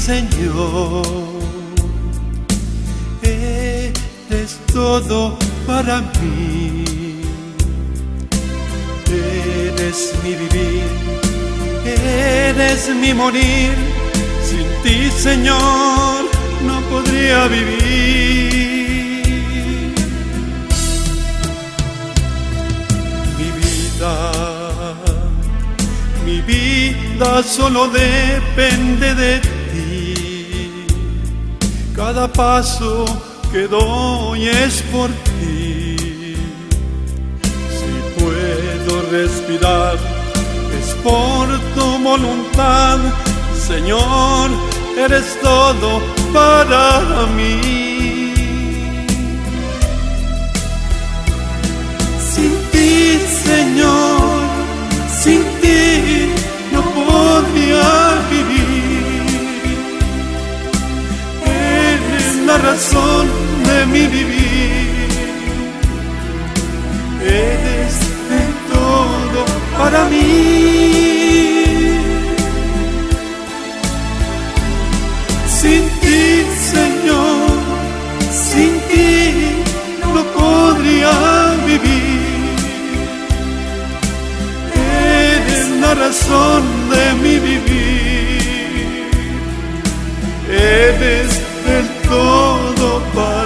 Señor? Eres todo para mí. Eres mi vivir, eres mi morir. Sin ti, Señor, no podría vivir. Mi vida, mi vida solo depende de ti. Cada paso que doy es por ti. Si puedo respirar, es por tu voluntad. Señor, eres todo para mí. Sin ti, Señor, sin ti no podría la razón de mi vivir. Eres de todo para mí. Sin ti, Señor, sin ti no podría vivir. Eres la razón de mi vivir. Eres todo para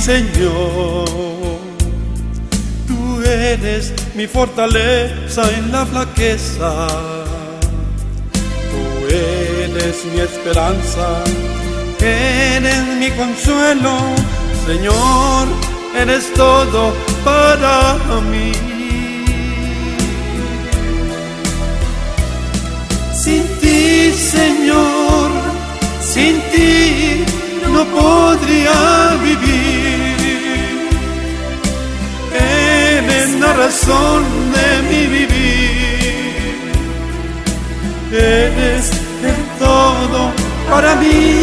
Señor? Tú eres mi fortaleza en la flaqueza. Tú eres mi esperanza, eres mi consuelo. Señor, eres todo para mí. Sin ti, Señor, sin ti razón de mi vivir. Eres el todo para mí.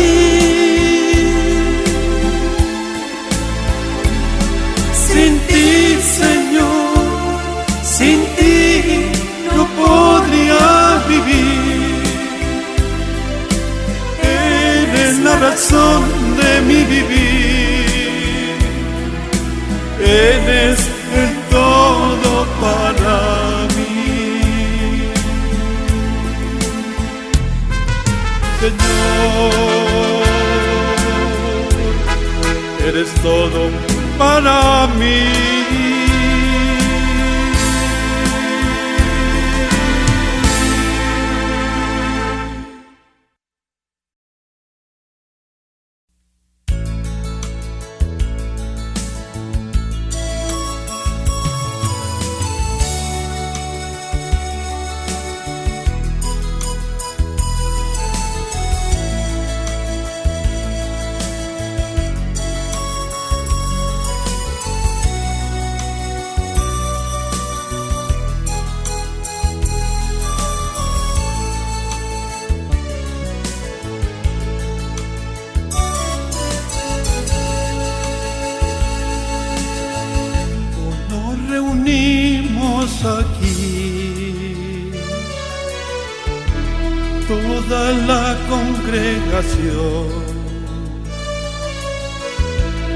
Eres todo para mí. la congregación.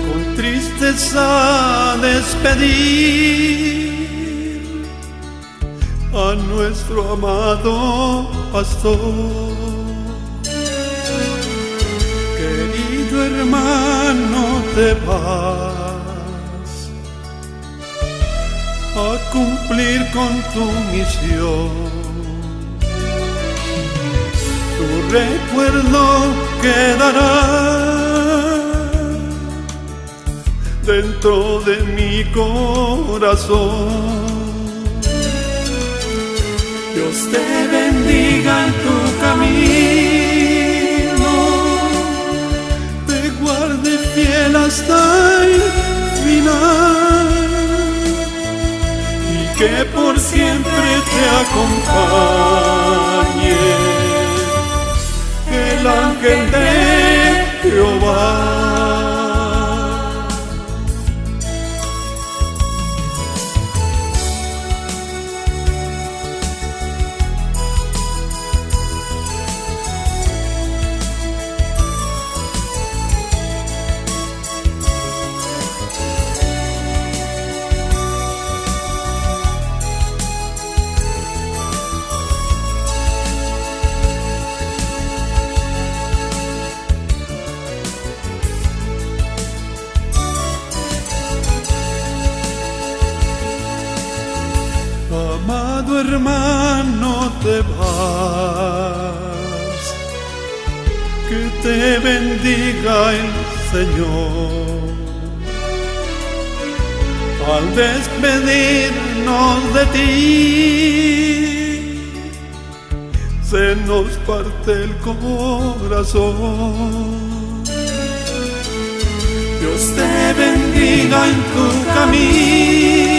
Con tristeza despedir a nuestro amado pastor. Querido hermano, te vas a cumplir con tu misión recuerdo quedará dentro de mi corazón. Dios te bendiga en tu camino, te guarde fiel hasta el final. Y que por siempre te acompañe el ángel corazón. Dios te bendiga en tu camino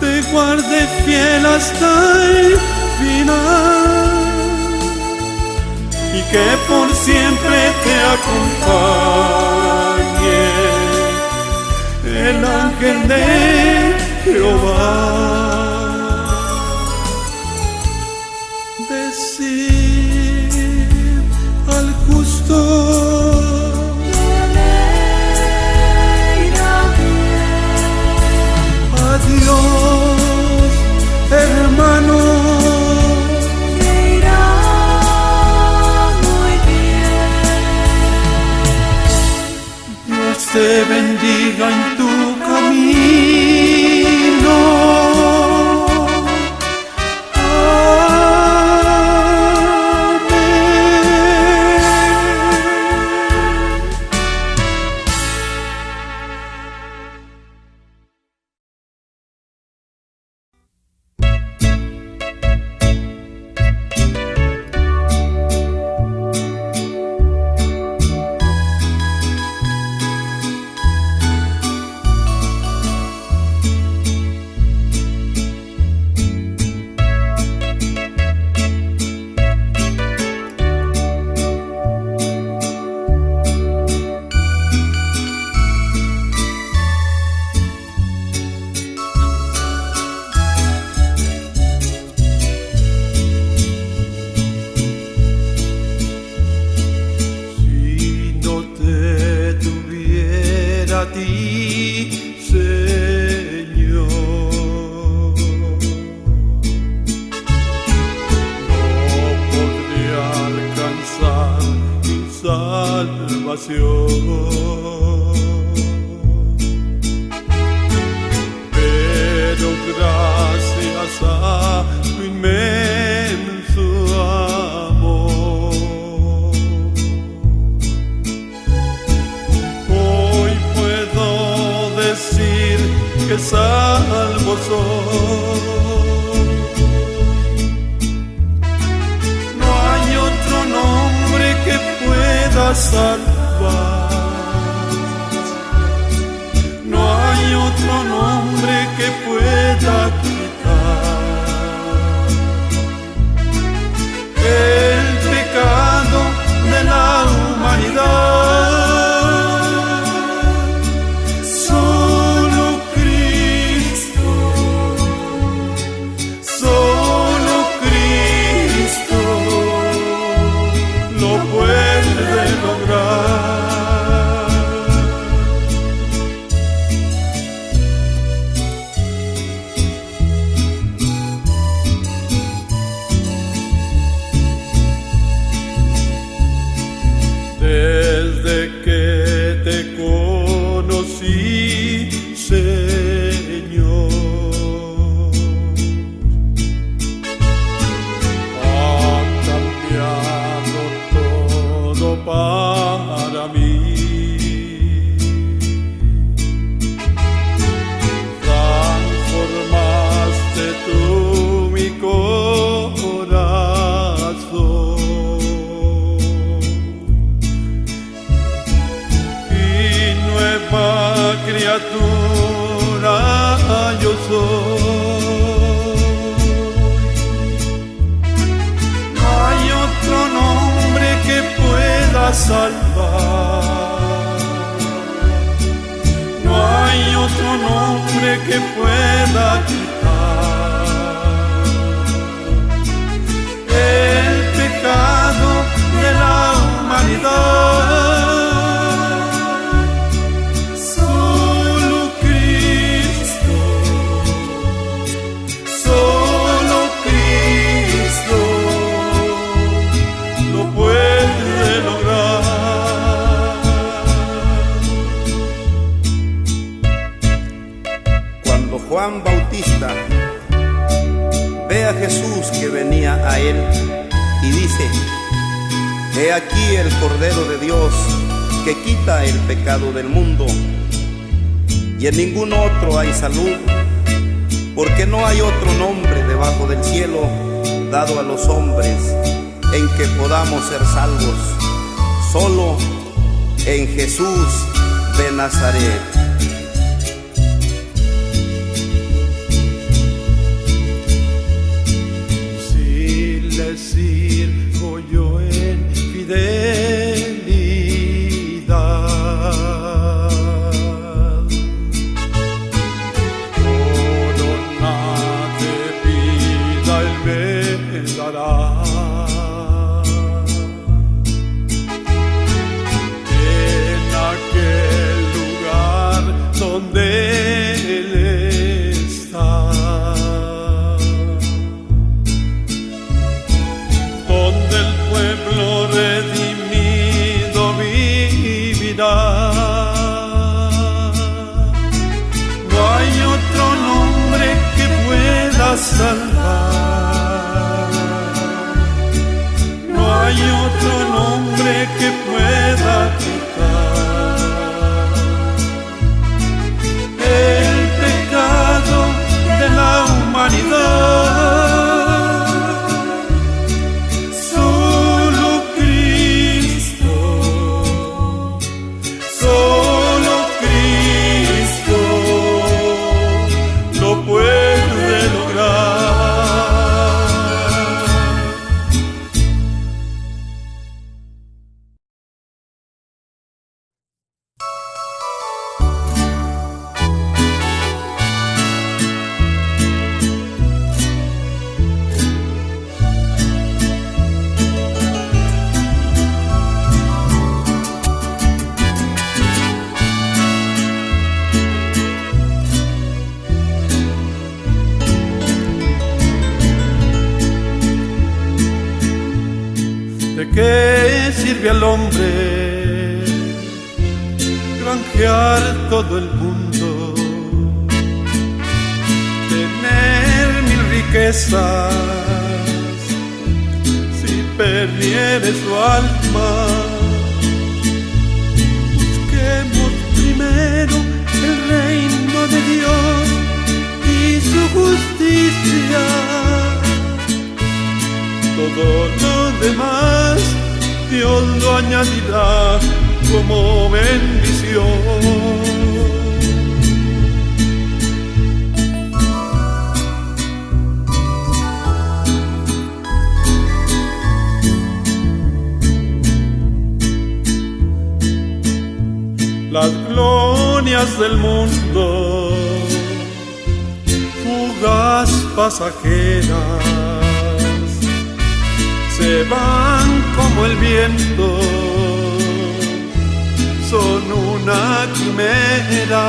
te guarde fiel hasta el final y que por siempre te acompañe el ángel de Jehová. Y en ningún otro hay salud, porque no hay otro nombre debajo del cielo dado a los hombres en que podamos ser salvos, solo en Jesús de Nazaret. Todo el mundo? Tener mil riquezas si perdiere su alma. Busquemos primero el reino de Dios y su justicia todo lo demás Dios lo añadirá como bendición. Las glorias del mundo, fugaz pasajeras se van como el viento, son una quimera.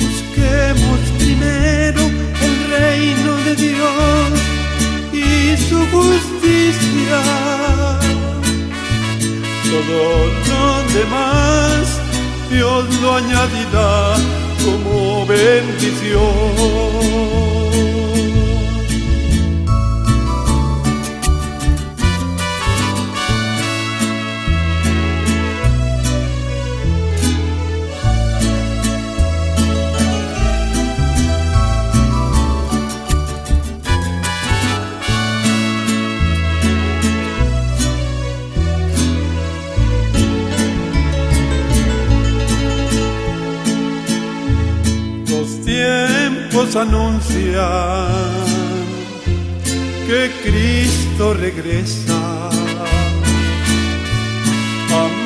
Busquemos primero el reino de Dios y su justicia. Todo lo demás Dios lo añadirá como bendición.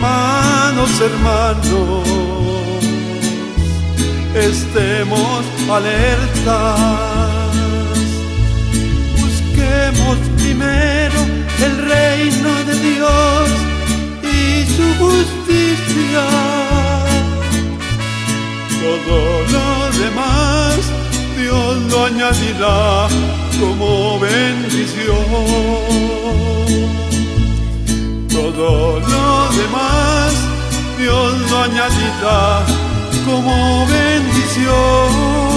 Hermanos, hermanos, estemos alertas. Busquemos primero el reino de Dios y su justicia. Todo lo demás Dios lo añadirá como bendición todo lo demás Dios lo añadirá como bendición.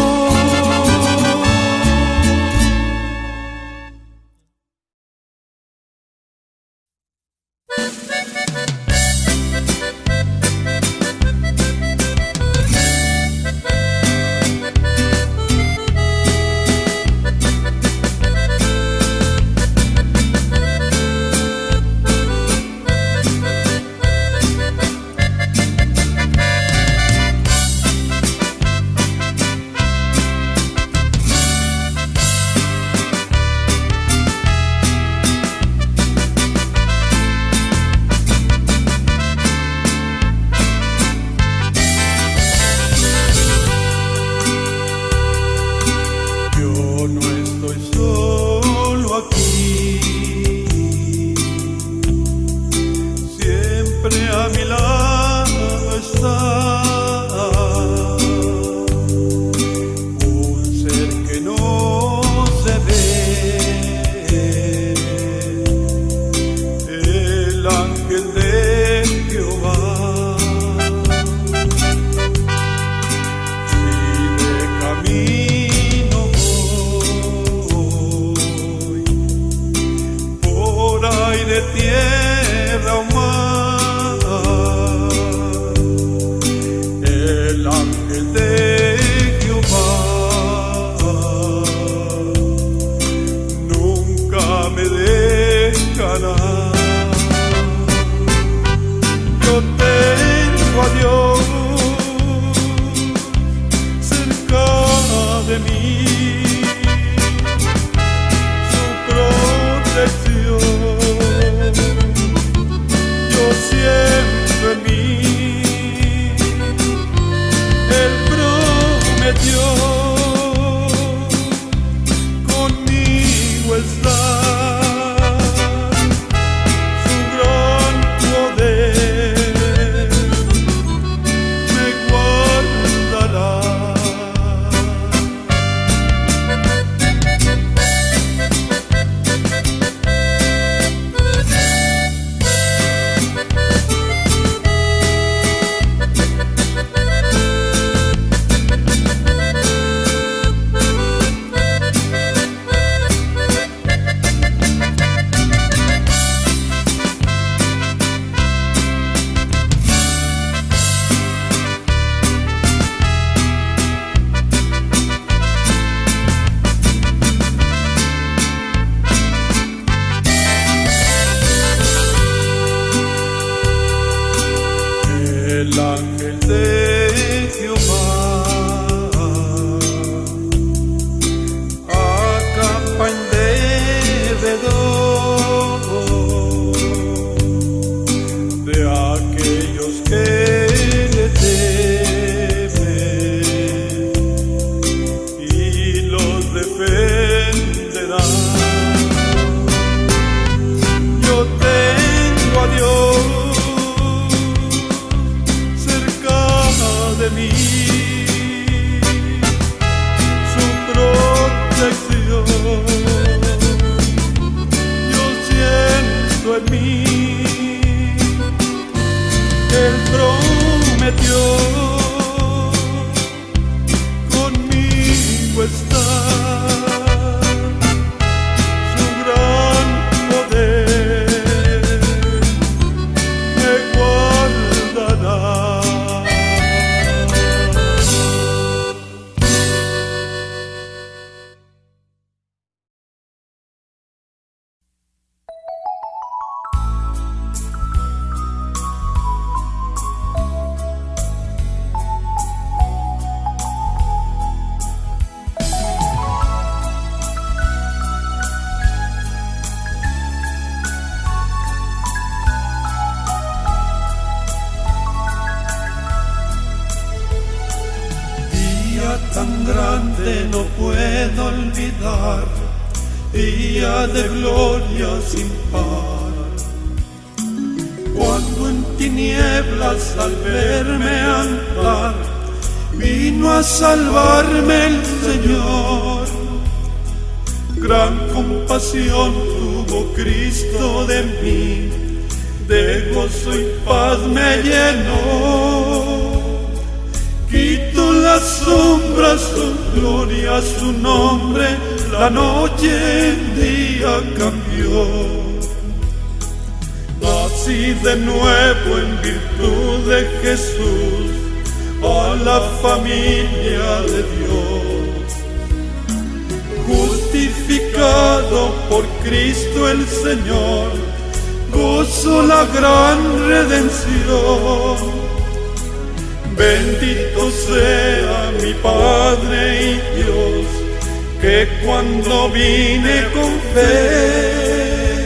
Vine con fe,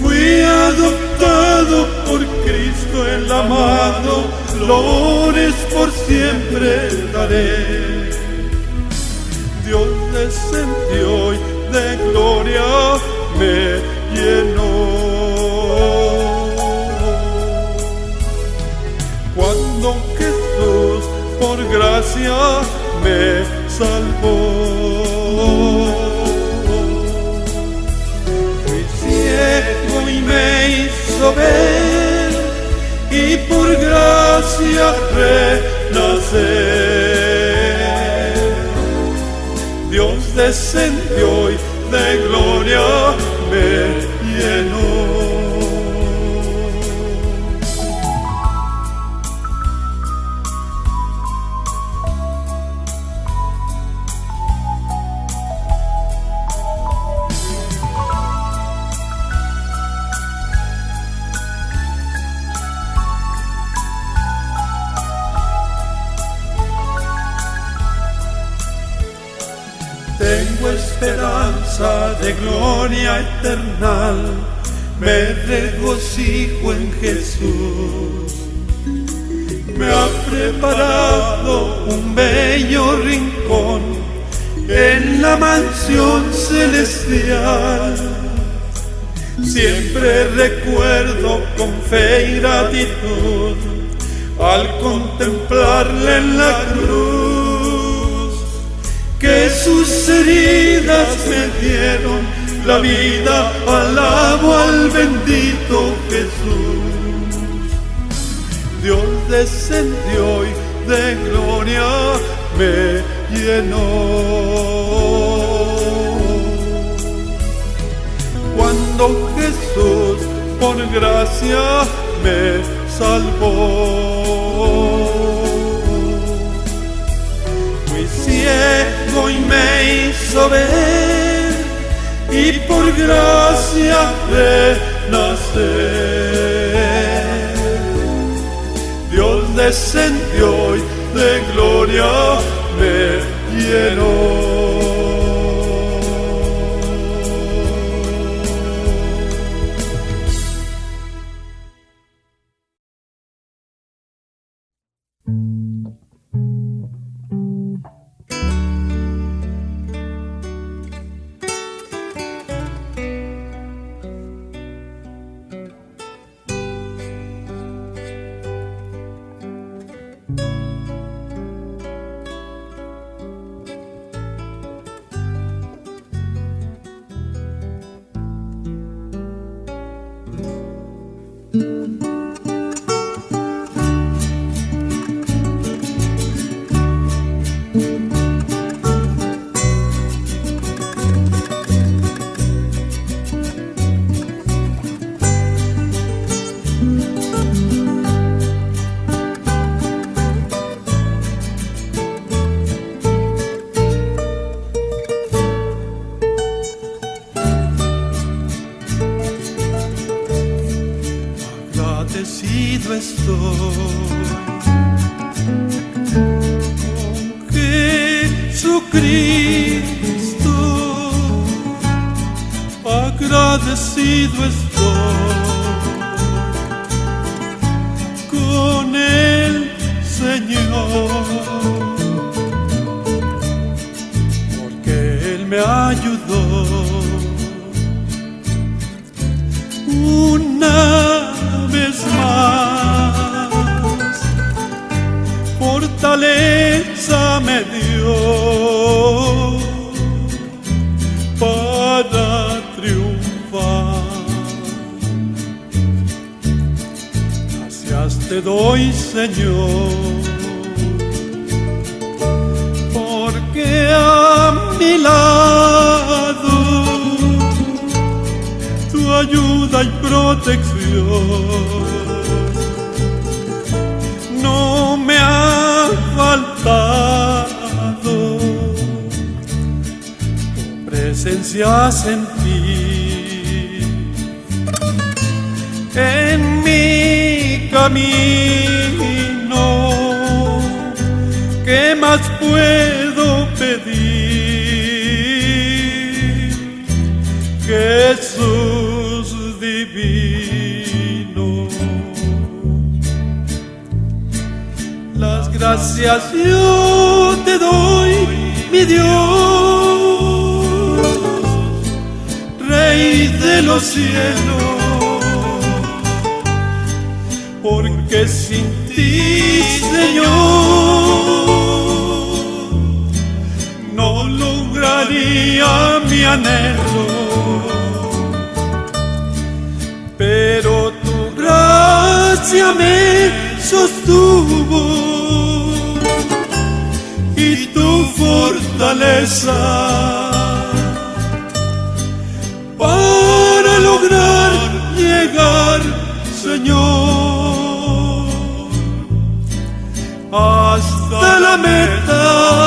fui adoptado por Cristo el amado, flores por siempre daré. Dios descendió y de gloria me llenó. Cuando Jesús por gracia me salvó. Ver y por gracia renacer. Dios descendió y de gloria me llenó. Gloria eterna, me regocijo en Jesús. Me ha preparado un bello rincón en la mansión celestial. Siempre recuerdo con fe y gratitud al contemplarle en la cruz que sus heridas me dieron la vida, alabo al bendito Jesús. Dios descendió y de gloria me llenó. Cuando Jesús por gracia me salvó. Fui ciego y me hizo ver y por gracia renacer. Dios descendió y de gloria me llenó. Me dio para triunfar. Gracias te doy, Señor porque a mi lado tu ayuda y protección presencia sentí en mi camino. ¿Qué más puedo pedir? Jesús divino. Las gracias yo te doy, mi Dios, De los cielos porque sin ti, Señor, no lograría mi anhelo. Pero tu gracia me sostuvo y tu fortaleza Señor, hasta la meta.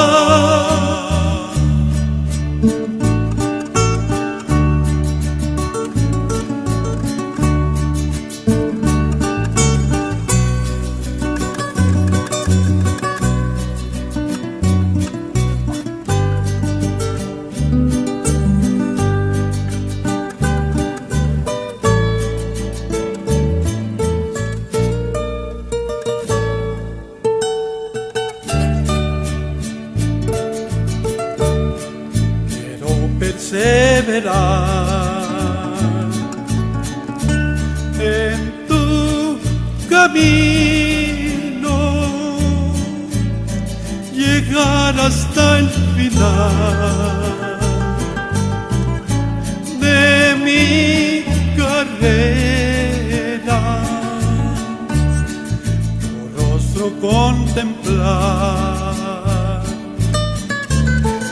Contemplar.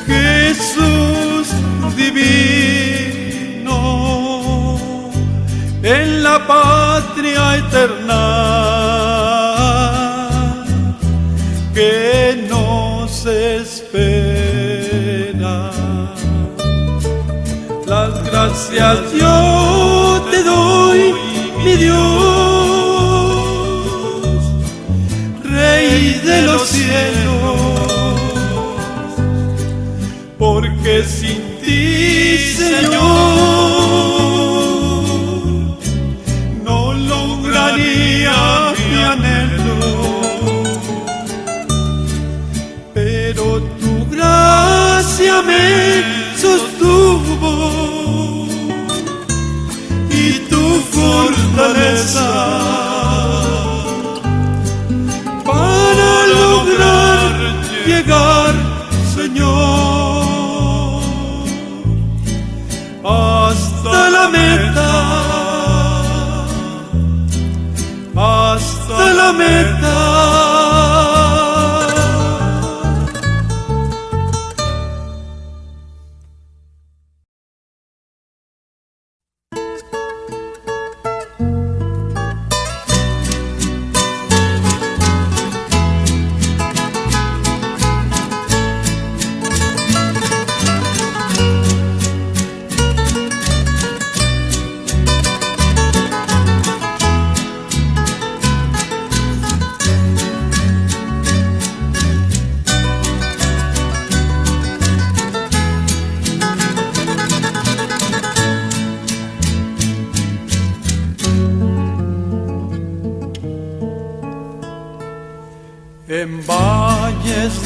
Jesús divino, en la patria eterna que nos espera. Las gracias los hasta la meta.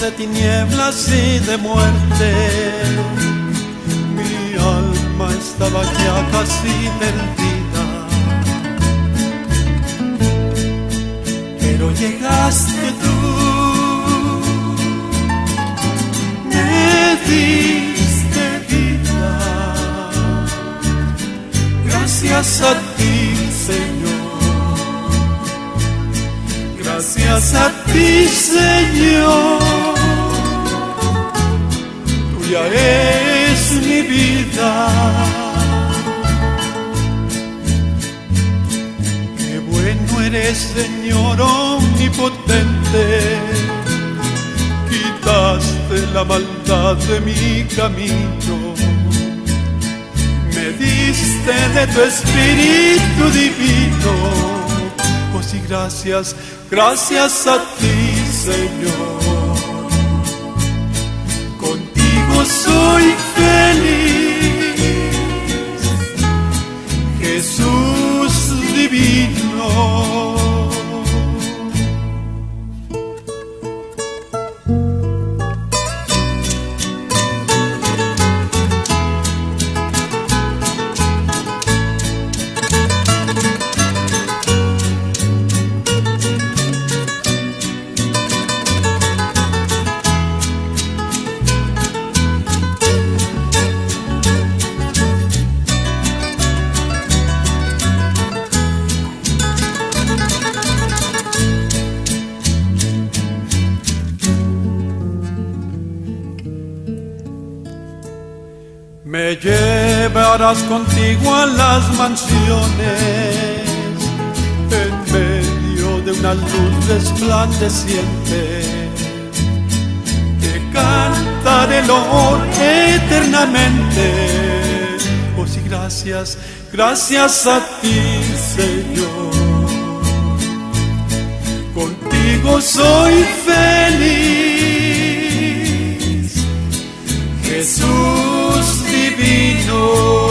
de tinieblas y de muerte. Mi alma estaba ya casi Tuya es mi vida. Qué bueno eres, Señor omnipotente. Quitaste la maldad de mi camino. Me diste de tu espíritu divino. Oh sí, gracias, gracias a ti, Señor. Soy feliz, Jesús divino. Contigo a las mansiones en medio de una luz resplandeciente. Te cantaré honor eternamente. Oh sí, gracias, gracias a ti, Señor. Contigo soy feliz. Jesús divino.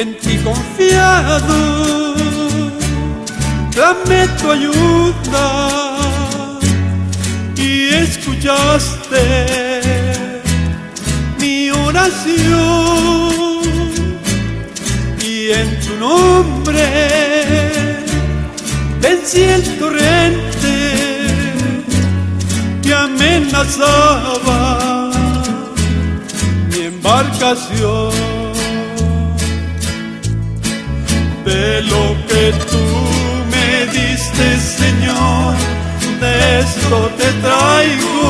En ti confiado. Dame tu ayuda. Y escuchaste mi oración. Y en tu nombre vencí el torrente. Que amenazaba mi embarcación. de lo que tú me diste, Señor, de esto te traigo.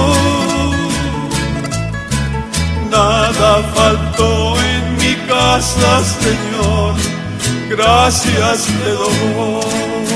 Nada faltó en mi casa, Señor, gracias te doy.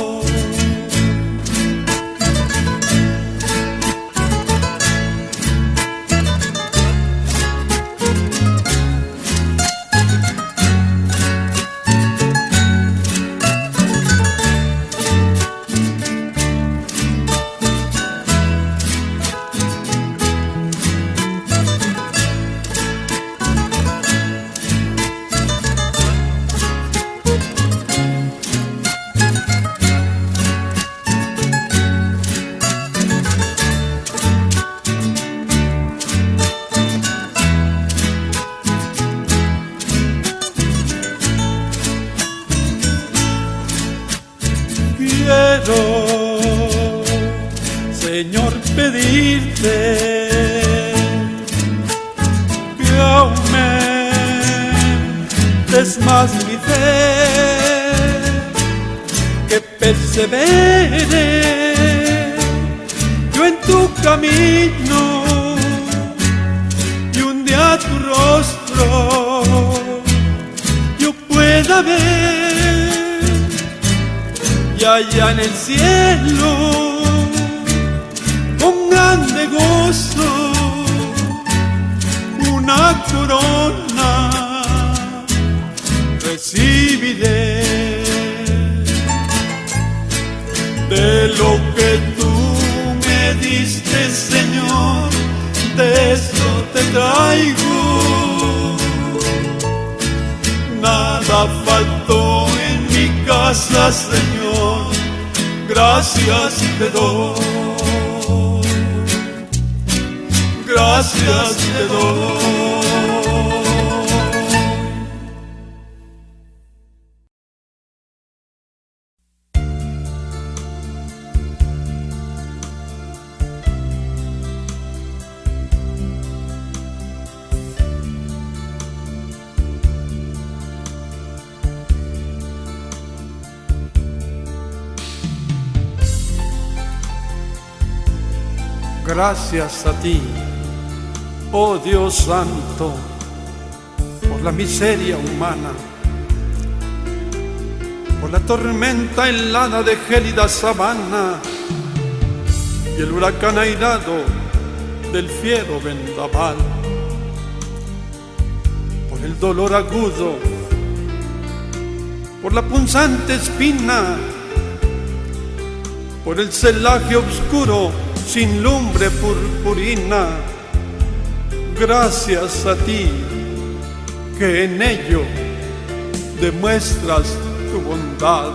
Pedirte que aumentes más mi fe, que persevere yo en tu camino y un día tu rostro yo pueda ver y allá en el cielo Señor, gracias te doy gracias te doy. Gracias a ti oh Dios Santo, por la miseria humana, por la tormenta helada de gélida sabana y el huracán airado del fiero vendaval, por el dolor agudo, por la punzante espina, por el celaje oscuro sin lumbre purpurina gracias a ti que en ello demuestras tu bondad.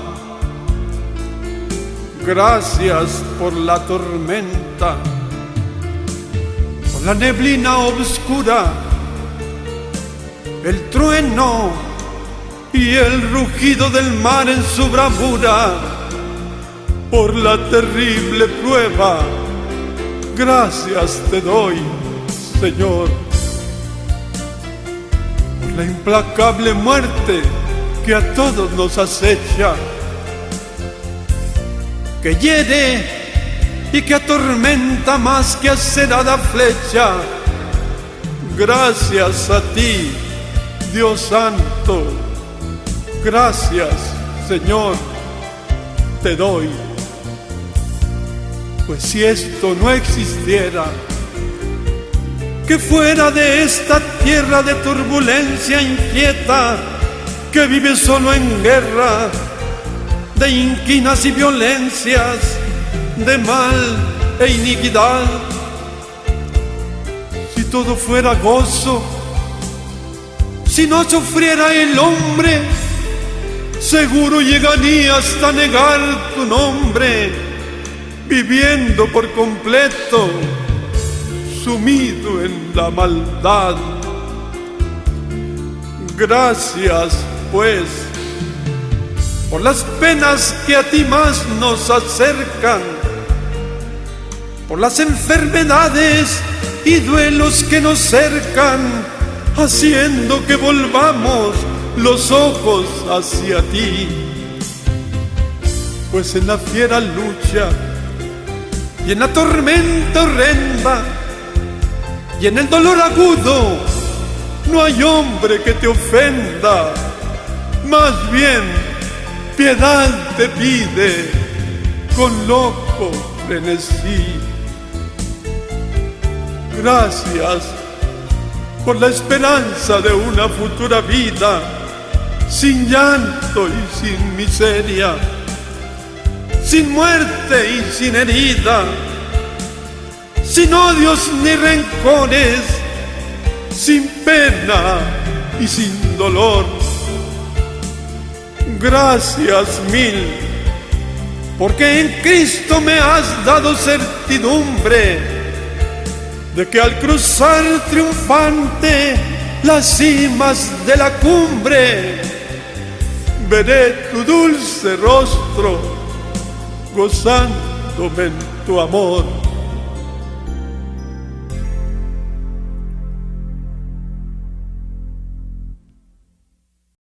Gracias por la tormenta, por la neblina oscura, el trueno y el rugido del mar en su bravura, por la terrible prueba. Gracias te doy Señor, por la implacable muerte que a todos nos acecha, que hiere y que atormenta más que acerada flecha. Gracias a ti, Dios Santo, gracias, Señor, te doy. Pues si esto no existiera, que fuera de esta tierra de turbulencia inquieta, que vive solo en guerra, de inquinas y violencias, de mal e iniquidad. Si todo fuera gozo, si no sufriera el hombre, seguro llegaría hasta negar tu nombre, viviendo por completo sumido en la maldad. Gracias, pues, por las penas que a ti más nos acercan, por las enfermedades y duelos que nos cercan, haciendo que volvamos los ojos hacia ti. Pues en la fiera lucha y en la tormenta horrenda y en el dolor agudo no hay hombre que te ofenda, más bien piedad te pide con loco frenesí. Gracias por la esperanza de una futura vida sin llanto y sin miseria, sin muerte y sin herida, sin odios ni rencores, sin pena y sin dolor. Gracias mil, porque en Cristo me has dado certidumbre de que al cruzar triunfante las cimas de la cumbre, veré tu dulce rostro gozándome en tu amor.